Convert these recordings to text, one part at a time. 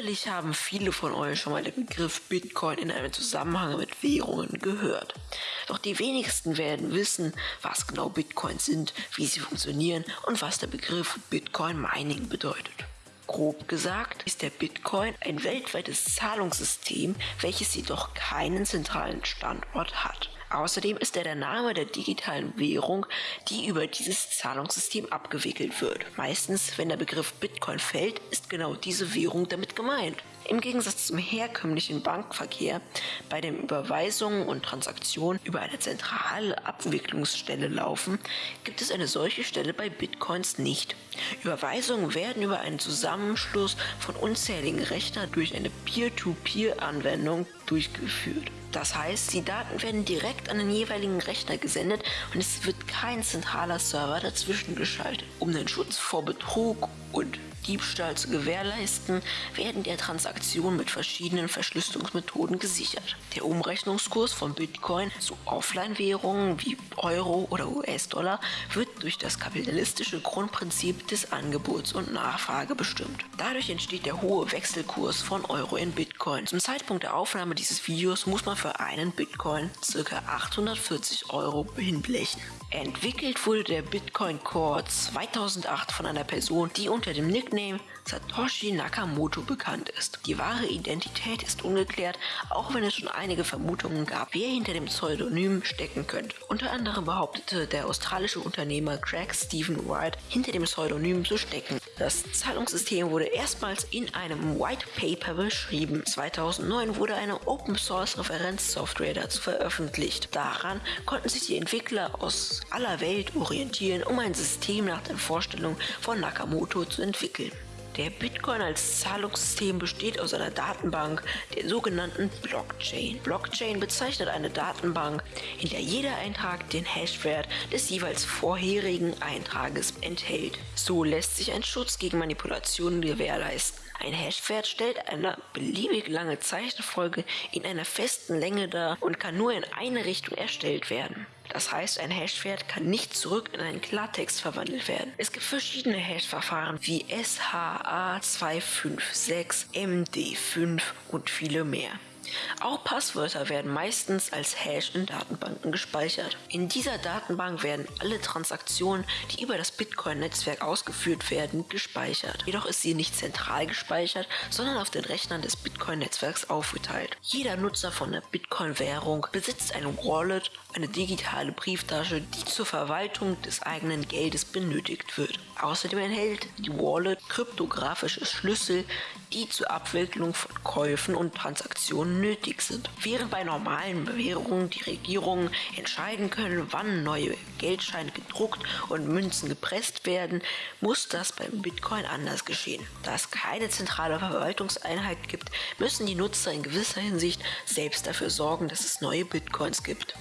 Sicherlich haben viele von euch schon mal den Begriff Bitcoin in einem Zusammenhang mit Währungen gehört. Doch die wenigsten werden wissen, was genau Bitcoins sind, wie sie funktionieren und was der Begriff Bitcoin Mining bedeutet. Grob gesagt ist der Bitcoin ein weltweites Zahlungssystem, welches jedoch keinen zentralen Standort hat. Außerdem ist er der Name der digitalen Währung, die über dieses Zahlungssystem abgewickelt wird. Meistens, wenn der Begriff Bitcoin fällt, ist genau diese Währung damit gemeint. Im Gegensatz zum herkömmlichen Bankverkehr, bei dem Überweisungen und Transaktionen über eine zentrale Abwicklungsstelle laufen, gibt es eine solche Stelle bei Bitcoins nicht. Überweisungen werden über einen Zusammenschluss von unzähligen Rechnern durch eine Peer-to-Peer-Anwendung durchgeführt. Das heißt, die Daten werden direkt an den jeweiligen Rechner gesendet und es wird kein zentraler Server dazwischen geschaltet. Um den Schutz vor Betrug und Diebstahl zu gewährleisten, werden der Transaktionen mit verschiedenen Verschlüsselungsmethoden gesichert. Der Umrechnungskurs von Bitcoin zu Offline-Währungen wie Euro oder US-Dollar wird durch das kapitalistische Grundprinzip des Angebots und Nachfrage bestimmt. Dadurch entsteht der hohe Wechselkurs von Euro in Bitcoin. Zum Zeitpunkt der Aufnahme dieses Videos muss man für einen Bitcoin ca. 840 Euro hinblechen. Entwickelt wurde der Bitcoin Core 2008 von einer Person, die unter dem Nickname Satoshi Nakamoto bekannt ist. Die wahre Identität ist ungeklärt, auch wenn es schon einige Vermutungen gab, wer hinter dem Pseudonym stecken könnte. Unter anderem behauptete der australische Unternehmer Craig Stephen White hinter dem Pseudonym zu stecken. Das Zahlungssystem wurde erstmals in einem White Paper beschrieben. 2009 wurde eine Open Source Referenzsoftware dazu veröffentlicht. Daran konnten sich die Entwickler aus aller Welt orientieren, um ein System nach den Vorstellungen von Nakamoto zu entwickeln. Der Bitcoin als Zahlungssystem besteht aus einer Datenbank, der sogenannten Blockchain. Blockchain bezeichnet eine Datenbank, in der jeder Eintrag den Hashwert des jeweils vorherigen Eintrages enthält. So lässt sich ein Schutz gegen Manipulationen gewährleisten. Ein Hashwert stellt eine beliebig lange Zeichenfolge in einer festen Länge dar und kann nur in eine Richtung erstellt werden. Das heißt, ein Hashwert kann nicht zurück in einen Klartext verwandelt werden. Es gibt verschiedene Hash-Verfahren wie SHA256, MD5 und viele mehr. Auch Passwörter werden meistens als Hash in Datenbanken gespeichert. In dieser Datenbank werden alle Transaktionen, die über das Bitcoin-Netzwerk ausgeführt werden, gespeichert. Jedoch ist sie nicht zentral gespeichert, sondern auf den Rechnern des Bitcoin-Netzwerks aufgeteilt. Jeder Nutzer von der Bitcoin-Währung besitzt eine Wallet, eine digitale Brieftasche, die zur Verwaltung des eigenen Geldes benötigt wird. Außerdem enthält die Wallet kryptografische Schlüssel, die zur Abwicklung von Käufen und Transaktionen nötig sind. Während bei normalen Bewährungen die Regierungen entscheiden können, wann neue Geldscheine gedruckt und Münzen gepresst werden, muss das beim Bitcoin anders geschehen. Da es keine zentrale Verwaltungseinheit gibt, müssen die Nutzer in gewisser Hinsicht selbst dafür sorgen, dass es neue Bitcoins gibt.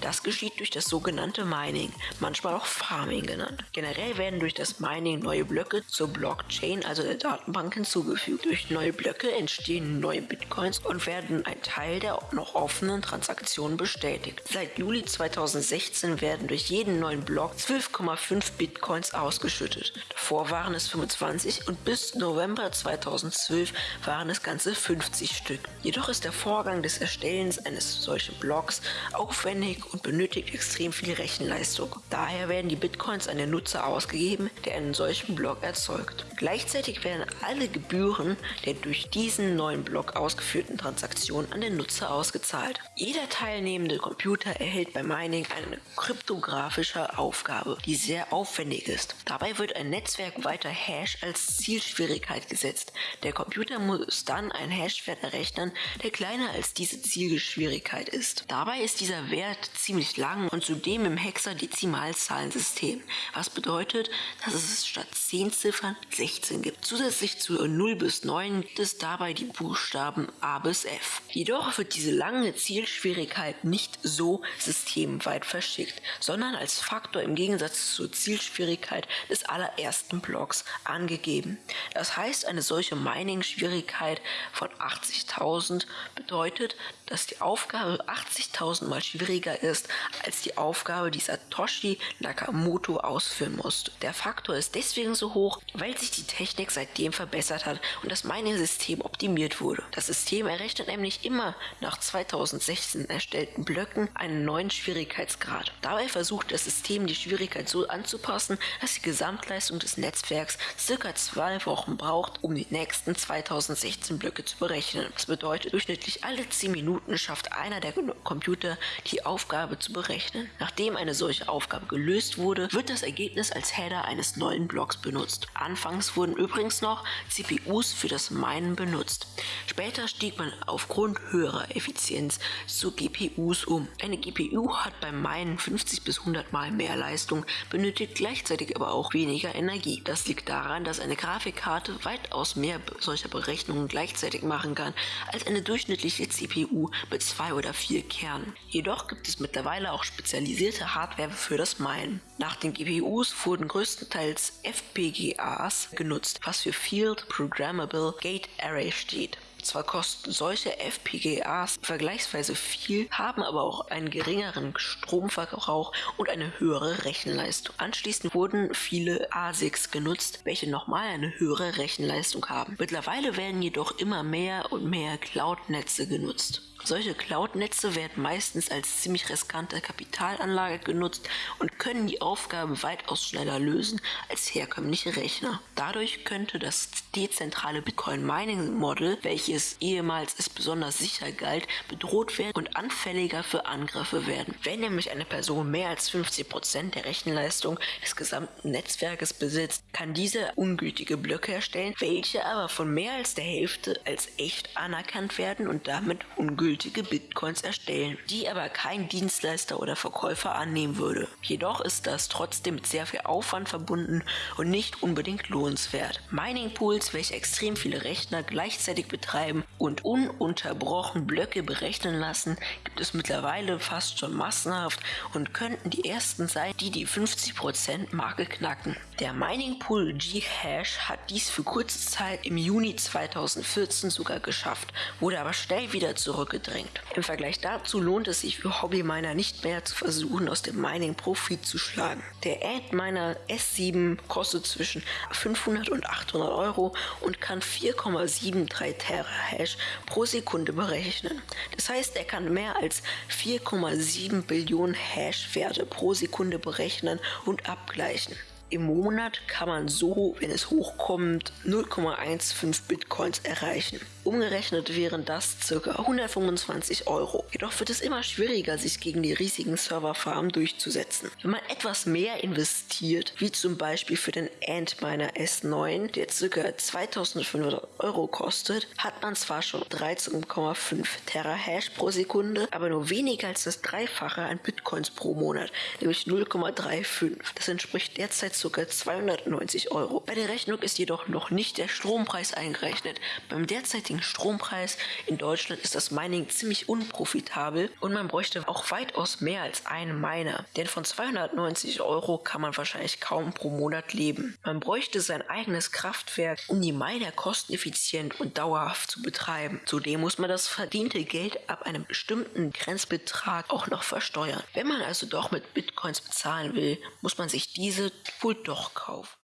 Das geschieht durch das sogenannte Mining, manchmal auch Farming genannt. Generell werden durch das Mining neue Blöcke zur Blockchain, also der Datenbank, hinzugefügt. Durch neue Blöcke entstehen neue Bitcoins und werden ein Teil der noch offenen Transaktionen bestätigt. Seit Juli 2016 werden durch jeden neuen Block 12,5 Bitcoins ausgeschüttet. Davor waren es 25 und bis November 2012 waren es ganze 50 Stück. Jedoch ist der Vorgang des Erstellens eines solchen Blocks aufwendig und benötigt extrem viel Rechenleistung. Daher werden die Bitcoins an den Nutzer ausgegeben, der einen solchen Block erzeugt. Gleichzeitig werden alle Gebühren der durch diesen neuen Block ausgeführten Transaktionen an den Nutzer ausgezahlt. Jeder teilnehmende Computer erhält beim Mining eine kryptografische Aufgabe, die sehr aufwendig ist. Dabei wird ein netzwerkweiter Hash als Zielschwierigkeit gesetzt. Der Computer muss dann einen Hashwert errechnen, der kleiner als diese Zielgeschwierigkeit ist. Dabei ist dieser Wert ziemlich lang und zudem im Hexadezimalzahlensystem, was bedeutet, dass es statt 10 Ziffern 16 gibt. Zusätzlich zu 0 bis 9 gibt es dabei die Buchstaben A bis F. Jedoch wird diese lange Zielschwierigkeit nicht so systemweit verschickt, sondern als Faktor im Gegensatz zur Zielschwierigkeit des allerersten Blocks angegeben. Das heißt, eine solche Mining-Schwierigkeit von 80.000 bedeutet, dass die Aufgabe 80.000 mal schwieriger ist als die Aufgabe, die Satoshi Nakamoto ausführen musste. Der Faktor ist deswegen so hoch, weil sich die Technik seitdem verbessert hat und das Mining-System optimiert wurde. Das System errechnet nämlich immer nach 2016 erstellten Blöcken einen neuen Schwierigkeitsgrad. Dabei versucht das System die Schwierigkeit so anzupassen, dass die Gesamtleistung des Netzwerks circa zwei Wochen braucht, um die nächsten 2016 Blöcke zu berechnen. Das bedeutet, durchschnittlich alle 10 Minuten schafft einer der Computer die Aufgabe zu berechnen. Nachdem eine solche Aufgabe gelöst wurde, wird das Ergebnis als Header eines neuen Blocks benutzt. Anfangs wurden übrigens noch CPUs für das Minen benutzt. Später stieg man aufgrund höherer Effizienz zu GPUs um. Eine GPU hat beim Minen 50 bis 100 mal mehr Leistung, benötigt gleichzeitig aber auch weniger Energie. Das liegt daran, dass eine Grafikkarte weitaus mehr solcher Berechnungen gleichzeitig machen kann als eine durchschnittliche CPU mit zwei oder vier Kernen. Jedoch gibt es mittlerweile auch spezialisierte Hardware für das Minen. Nach den GPUs wurden größtenteils FPGAs genutzt, was für Field Programmable Gate Array steht. Zwar kosten solche FPGAs vergleichsweise viel, haben aber auch einen geringeren Stromverbrauch und eine höhere Rechenleistung. Anschließend wurden viele ASICs genutzt, welche nochmal eine höhere Rechenleistung haben. Mittlerweile werden jedoch immer mehr und mehr Cloud-Netze genutzt. Solche Cloud-Netze werden meistens als ziemlich riskante Kapitalanlage genutzt und können die Aufgabe weitaus schneller lösen als herkömmliche Rechner. Dadurch könnte das dezentrale Bitcoin Mining Model, welches ehemals als besonders sicher galt, bedroht werden und anfälliger für Angriffe werden. Wenn nämlich eine Person mehr als 50% der Rechenleistung des gesamten Netzwerkes besitzt, kann diese ungültige Blöcke erstellen, welche aber von mehr als der Hälfte als echt anerkannt werden und damit ungültig gültige Bitcoins erstellen, die aber kein Dienstleister oder Verkäufer annehmen würde. Jedoch ist das trotzdem mit sehr viel Aufwand verbunden und nicht unbedingt lohnenswert. Mining Pools, welche extrem viele Rechner gleichzeitig betreiben und ununterbrochen Blöcke berechnen lassen, gibt es mittlerweile fast schon massenhaft und könnten die ersten sein, die die 50% Marke knacken. Der Mining Pool G-Hash hat dies für kurze Zeit im Juni 2014 sogar geschafft, wurde aber schnell wieder zurückgezogen gedrängt. Im Vergleich dazu lohnt es sich für Hobbyminer nicht mehr zu versuchen, aus dem Mining Profit zu schlagen. Der Antminer S7 kostet zwischen 500 und 800 Euro und kann 4,73 Terahash pro Sekunde berechnen. Das heißt, er kann mehr als 4,7 Billionen Hash-Werte pro Sekunde berechnen und abgleichen. Im Monat kann man so, wenn es hochkommt, 0,15 Bitcoins erreichen. Umgerechnet wären das ca. 125 Euro. Jedoch wird es immer schwieriger, sich gegen die riesigen Serverfarmen durchzusetzen. Wenn man etwas mehr investiert, wie zum Beispiel für den Antminer S9, der ca. 2500 Euro kostet, hat man zwar schon 13,5 Terahash pro Sekunde, aber nur weniger als das Dreifache an Bitcoins pro Monat, nämlich 0,35. Das entspricht derzeit ca. 290 Euro. Bei der Rechnung ist jedoch noch nicht der Strompreis eingerechnet. Beim derzeitigen Strompreis in Deutschland ist das Mining ziemlich unprofitabel und man bräuchte auch weitaus mehr als einen Miner. Denn von 290 Euro kann man wahrscheinlich kaum pro Monat leben. Man bräuchte sein eigenes Kraftwerk, um die Miner kosteneffizient und dauerhaft zu betreiben. Zudem muss man das verdiente Geld ab einem bestimmten Grenzbetrag auch noch versteuern. Wenn man also doch mit Bitcoins bezahlen will, muss man sich diese doch kaufen.